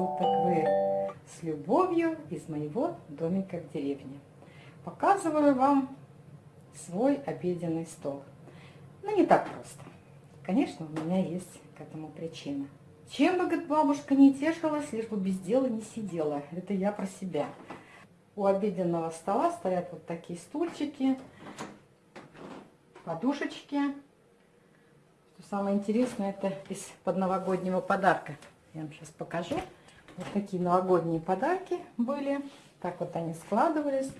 суток! Вы с любовью из моего домика в деревне. Показываю вам свой обеденный стол. Но не так просто. Конечно, у меня есть к этому причина. Чем бы, говорит, бабушка не тешилась, лишь бы без дела не сидела. Это я про себя. У обеденного стола стоят вот такие стульчики, подушечки. Самое интересное, это из подновогоднего подарка. Я вам сейчас покажу. Вот такие новогодние подарки были. Так вот они складывались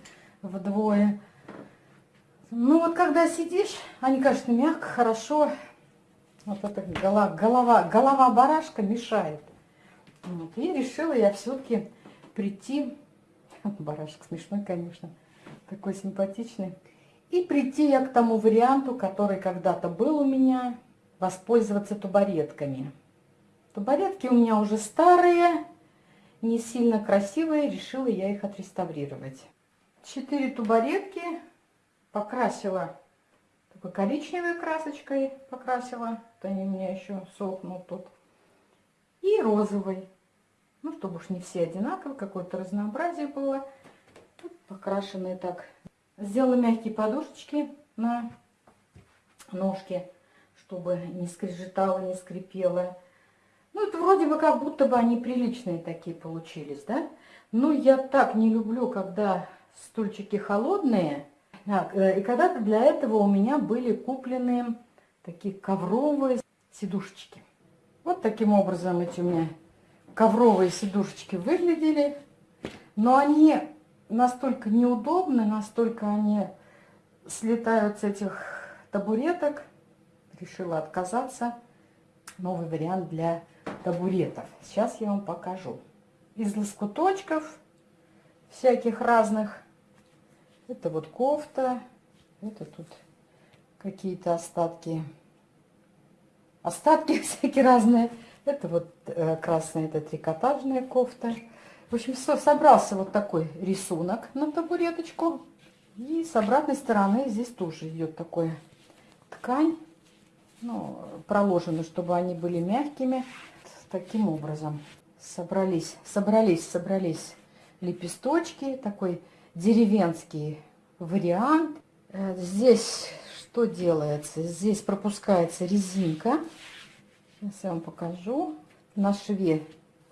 вдвое. Ну вот когда сидишь, они, конечно, мягко, хорошо. Вот эта голова, голова, голова барашка мешает. Вот. И решила я все-таки прийти. Барашек смешной, конечно. Такой симпатичный. И прийти я к тому варианту, который когда-то был у меня, воспользоваться тубаретками. Табуретки у меня уже старые, не сильно красивые, решила я их отреставрировать. Четыре тубаретки покрасила такой коричневой красочкой, покрасила, вот они у меня еще сохнут тут, и розовой. Ну, чтобы уж не все одинаковые, какое-то разнообразие было. Тут покрашенные так. Сделала мягкие подушечки на ножки, чтобы не скрежетало, не скрипело. Ну, это вроде бы как будто бы они приличные такие получились, да? Но я так не люблю, когда стульчики холодные. А, и когда-то для этого у меня были куплены такие ковровые сидушечки. Вот таким образом эти у меня ковровые сидушечки выглядели. Но они настолько неудобны, настолько они слетают с этих табуреток. Решила отказаться. Новый вариант для табуретов. Сейчас я вам покажу. Из лоскуточков всяких разных. Это вот кофта. Это тут какие-то остатки. Остатки всякие разные. Это вот э, красная, это трикотажная кофта. В общем, все, собрался вот такой рисунок на табуреточку. И с обратной стороны здесь тоже идет такой ткань, ну, проложена, чтобы они были мягкими таким образом собрались, собрались, собрались лепесточки, такой деревенский вариант. Э, здесь что делается? Здесь пропускается резинка. Сейчас я вам покажу. На шве.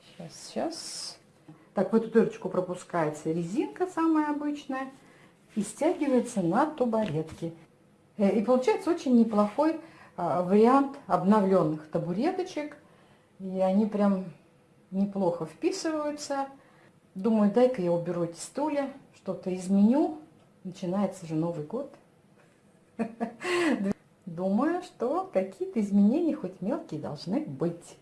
Сейчас, сейчас. Так, в эту дырочку пропускается резинка самая обычная и стягивается на табуретки. Э, и получается очень неплохой а, вариант обновленных табуреточек и они прям неплохо вписываются. Думаю, дай-ка я уберу эти стулья, что-то изменю. Начинается же Новый год. Думаю, что какие-то изменения, хоть мелкие, должны быть.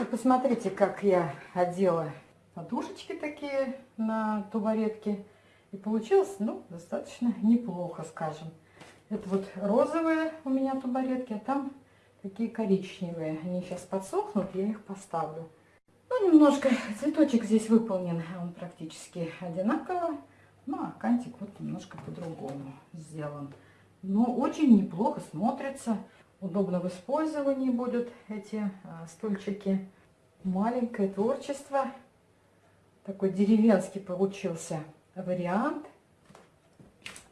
И посмотрите, как я одела подушечки такие на тубаретке. И получилось, ну, достаточно неплохо, скажем. Это вот розовые у меня тубаретки, а там такие коричневые. Они сейчас подсохнут, я их поставлю. Ну, немножко цветочек здесь выполнен, он практически одинаково. Ну, а кантик вот немножко по-другому сделан. Но очень неплохо смотрится. Удобно в использовании будут эти а, стульчики. Маленькое творчество. Такой деревенский получился вариант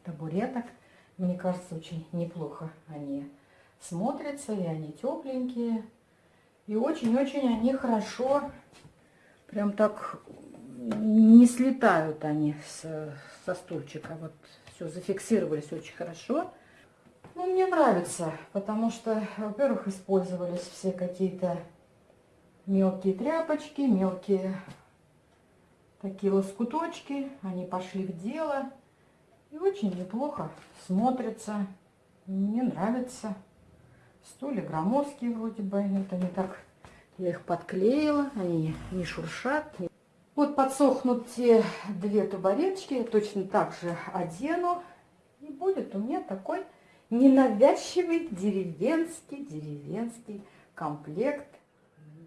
табуреток. Мне кажется, очень неплохо они смотрятся, и они тепленькие. И очень-очень они хорошо, прям так не слетают они с, со стульчика. Вот все, зафиксировались очень хорошо. Ну, мне нравится, потому что, во-первых, использовались все какие-то мелкие тряпочки, мелкие такие лоскуточки. Они пошли в дело. И очень неплохо смотрятся. Мне нравится. Стулья громоздкие вроде бы. Это не так. Я их подклеила. Они не шуршат. Вот подсохнут те две табуреточки. Я точно так же одену. И будет у меня такой ненавязчивый деревенский, деревенский комплект.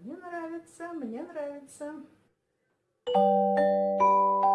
Мне нравится, мне нравится. Thank you.